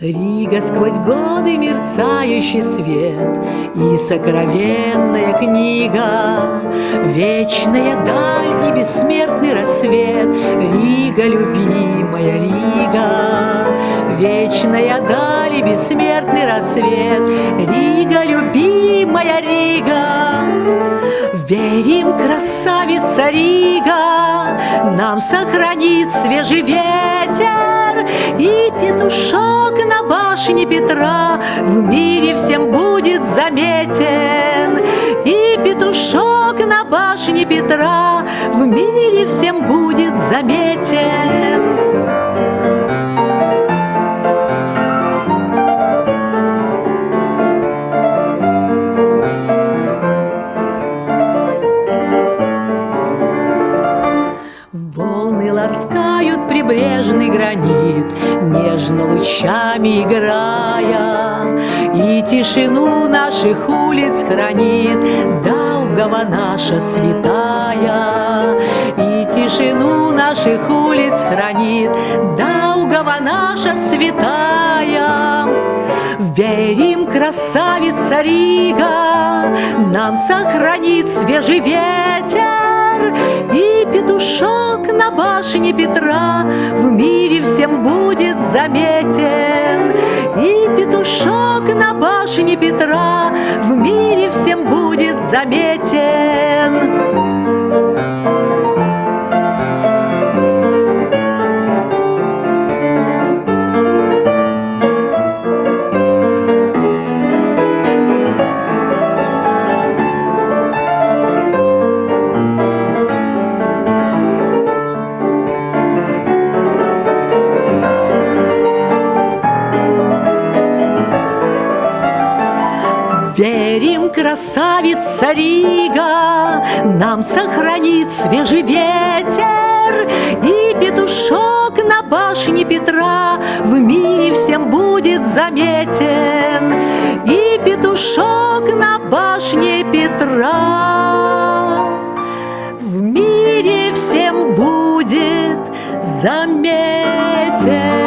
Рига сквозь годы мерцающий свет И сокровенная книга Вечная даль и бессмертный рассвет. Рига, любимая Рига Вечная даль бессмертный рассвет. Рига, любимая Рига Верим, красавица Рига Нам сохранит свежий ветер И петушок на башне Петра В мире всем будет заметен. И петушок на башне Петра В мире всем будет заметен Волны ласкают прибрежный гранит, Нежно лучами играя, И тишину наших улиц хранит Даугава наша святая. И тишину наших улиц хранит Даугава наша святая. Верим, красавица Рига, Нам сохранит свежий ветер на башне Петра В мире всем будет заметен. И петушок на башне Петра В мире всем будет заметен Верим, красавица Рига, Нам сохранит свежий ветер, И петушок на башне Петра В мире всем будет заметен, И петушок на башне Петра В мире всем будет заметен.